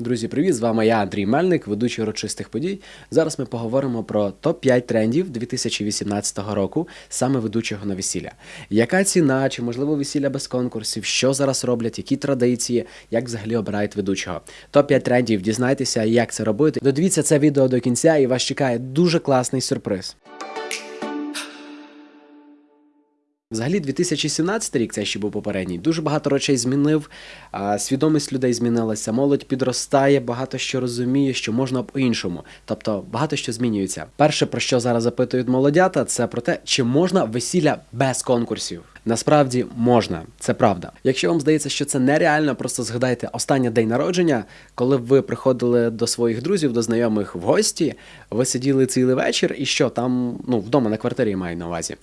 Друзі, привіт! З вами я, Андрій Мельник, ведучий урочистих подій. Зараз ми поговоримо про топ-5 трендів 2018 року, саме ведучого на весілля. Яка ціна, чи можливо весілля без конкурсів, що зараз роблять, які традиції, як взагалі обирають ведучого. Топ-5 трендів, дізнайтеся, як це робити. Додивіться це відео до кінця, і вас чекає дуже класний сюрприз. Взагалі, 2017 рік, це ще був попередній, дуже багато речей змінив. Свідомість людей змінилася, молодь підростає, багато що розуміє, що можна по-іншому. Тобто багато що змінюється. Перше, про що зараз запитують молодята, це про те, чи можна весілля без конкурсів. Насправді можна, це правда. Якщо вам здається, що це нереально, просто згадайте останній день народження, коли ви приходили до своїх друзів, до знайомих в гості, ви сиділи цілий вечір, і що там, ну вдома на квартирі маю на увазі.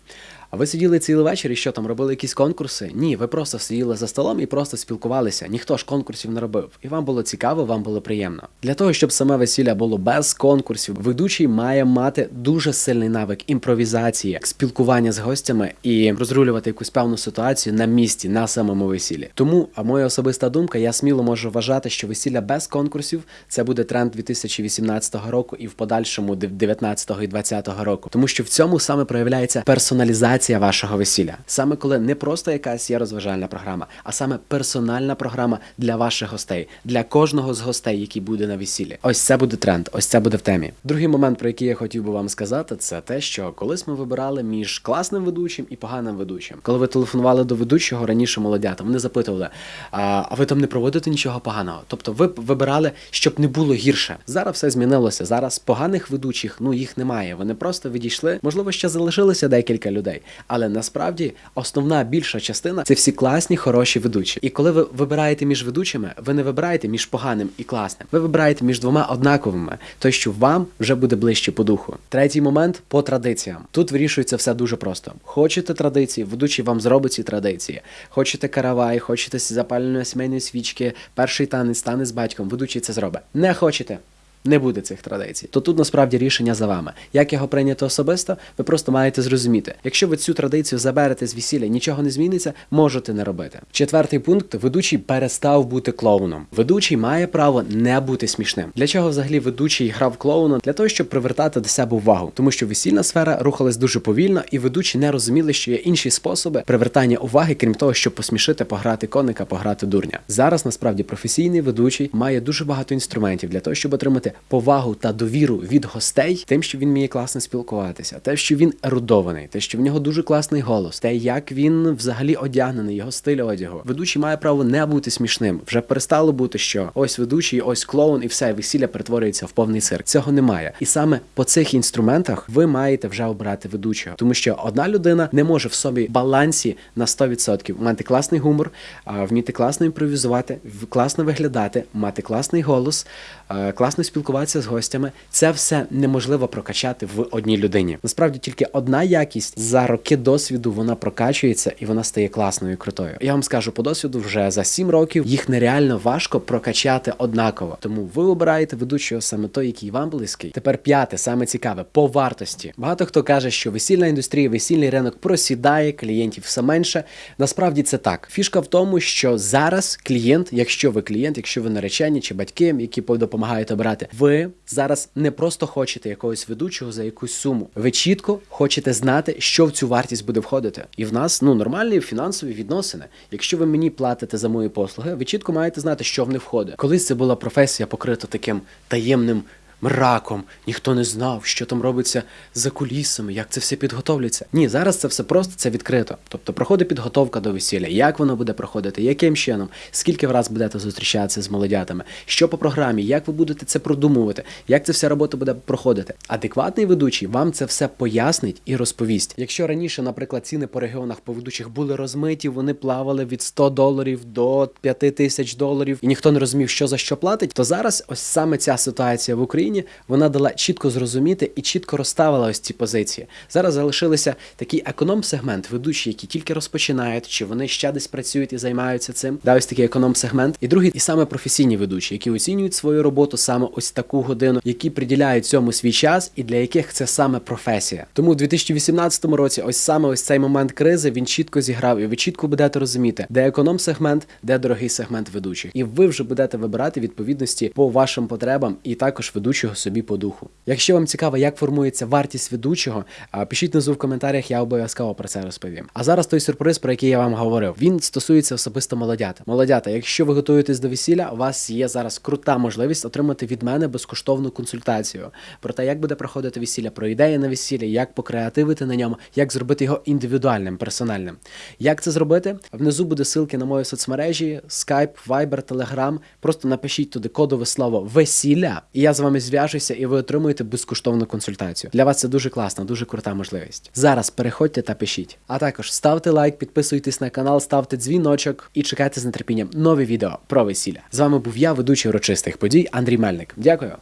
А ви сиділи цілий вечір і що там робили якісь конкурси? Ні, ви просто сиділи за столом і просто спілкувалися. Ніхто ж конкурсів не робив. І вам було цікаво, вам було приємно. Для того, щоб саме весілля було без конкурсів, ведучий має мати дуже сильний навик імпровізації, спілкування з гостями і розрулювати якусь певну ситуацію на місці, на самому весіллі. Тому, а моя особиста думка, я сміло можу вважати, що весілля без конкурсів це буде тренд 2018 року і в подальшому 19 і 20 року. Тому що в цьому саме проявляється персоналізація вашого весілля. Саме коли не просто якась є розважальна програма, а саме персональна програма для ваших гостей, для кожного з гостей, який буде на весіллі. Ось це буде тренд, ось це буде в темі. Другий момент, про який я хотів би вам сказати, це те, що колись ми вибирали між класним ведучим і поганим ведучим. Коли ви телефонували до ведучого раніше молодята, вони запитували: а ви там не проводите нічого поганого? Тобто ви вибирали, щоб не було гірше. Зараз все змінилося. Зараз поганих ведучих ну їх немає. Вони просто відійшли. Можливо, ще залишилося декілька людей, але насправді основна більша частина це всі класні, хороші ведучі. І коли ви вибираєте між ведучими, ви не вибираєте між поганим і класним. Ви вибираєте між двома однаковими, той, що вам вже буде ближче по духу. Третій момент по традиціям. Тут вирішується все дуже просто. Хочете традиції, ведучий вам зробить ці традиції. Хочете каравай, хочете запалення сімейної свічки, перший танець, танець з батьком, ведучий це зробить. Не хочете. Не буде цих традицій. То тут насправді рішення за вами. Як його прийняти особисто, ви просто маєте зрозуміти. Якщо ви цю традицію заберете з весілля, нічого не зміниться, можете не робити. Четвертий пункт: ведучий перестав бути клоуном. Ведучий має право не бути смішним. Для чого взагалі ведучий грав клоуна? Для того, щоб привертати до себе увагу, тому що весільна сфера рухалась дуже повільно, і ведучі не розуміли, що є інші способи привертання уваги, крім того, щоб посмішити, пограти коника, пограти дурня. Зараз насправді професійний ведучий має дуже багато інструментів для того, щоб отримати повагу та довіру від гостей, тим, що він вміє класно спілкуватися, те, що він ерудований, те, що в нього дуже класний голос, те, як він взагалі одягнений, його стиль одягу. Ведучий має право не бути смішним. Вже перестало бути, що ось ведучий, ось клоун, і все весілля перетворюється в повний цирк. Цього немає. І саме по цих інструментах ви маєте вже обрати ведучого, тому що одна людина не може в собі балансі на 100% мати класний гумор, вміти класно імпровізувати, класно виглядати, мати класний голос, е, класно спілкуватися з гостями. Це все неможливо прокачати в одній людині. Насправді тільки одна якість за роки досвіду вона прокачується і вона стає класною і крутою. Я вам скажу по досвіду, вже за 7 років їх нереально важко прокачати однаково. Тому ви обираєте ведучого саме той, який вам близький. Тепер п'яте, саме цікаве, по вартості. Багато хто каже, що весільна індустрія, весільний ринок просідає, клієнтів все менше. Насправді це так. Фішка в тому, що зараз клієнт, якщо ви клієнт, якщо ви наречені чи батьки, які допомагають обирати, ви зараз не просто хочете якогось ведучого за якусь суму. Ви чітко хочете знати, що в цю вартість буде входити. І в нас ну нормальні фінансові відносини. Якщо ви мені платите за мої послуги, ви чітко маєте знати, що в них входить. Колись це була професія покрита таким таємним. Мраком, ніхто не знав, що там робиться за кулісами, як це все підготовлюється. Ні, зараз це все просто це відкрито. Тобто проходить підготовка до весілля, як воно буде проходити, яким чином, скільки раз будете зустрічатися з молодятами, що по програмі, як ви будете це продумувати, як ця вся робота буде проходити. Адекватний ведучий вам це все пояснить і розповість. Якщо раніше, наприклад, ціни по регіонах по ведучих були розмиті, вони плавали від 100 доларів до 5 тисяч доларів, і ніхто не розумів, що за що платить, то зараз ось саме ця ситуація в Україні людині вона дала чітко зрозуміти і чітко розставила ось ці позиції. Зараз залишилися такий економ-сегмент, ведучі, які тільки розпочинають, чи вони ще десь працюють і займаються цим. Да, ось такий економ-сегмент. І другий, і саме професійні ведучі, які оцінюють свою роботу саме ось таку годину, які приділяють цьому свій час, і для яких це саме професія. Тому у 2018 році, ось саме ось цей момент кризи він чітко зіграв, і ви чітко будете розуміти, де економ-сегмент, де дорогий сегмент ведучих. І ви вже будете вибирати відповідності по вашим потребам і також ведучого собі по духу. Якщо вам цікаво, як формується вартість ведучого, пишіть внизу в коментарях, я обов'язково про це розповім. А зараз той сюрприз, про який я вам говорив, він стосується особисто молодята. Молодята, якщо ви готуєтесь до весілля, у вас є зараз крута можливість отримати від мене безкоштовну консультацію про те, як буде проходити весілля, про ідеї на весілля, як покреативити на ньому, як зробити його індивідуальним, персональним. Як це зробити? Внизу буде ссылки на мої соцмережі, Skype, Viber, Telegram. Просто напишіть туди кодове слово весілля, і я з вами зв'яжуся, і ви отримуєте безкоштовну консультацію. Для вас це дуже класна, дуже крута можливість. Зараз переходьте та пишіть. А також ставте лайк, підписуйтесь на канал, ставте дзвіночок і чекайте з нетерпінням нові відео про весілля. З вами був я, ведучий урочистих подій Андрій Мельник. Дякую.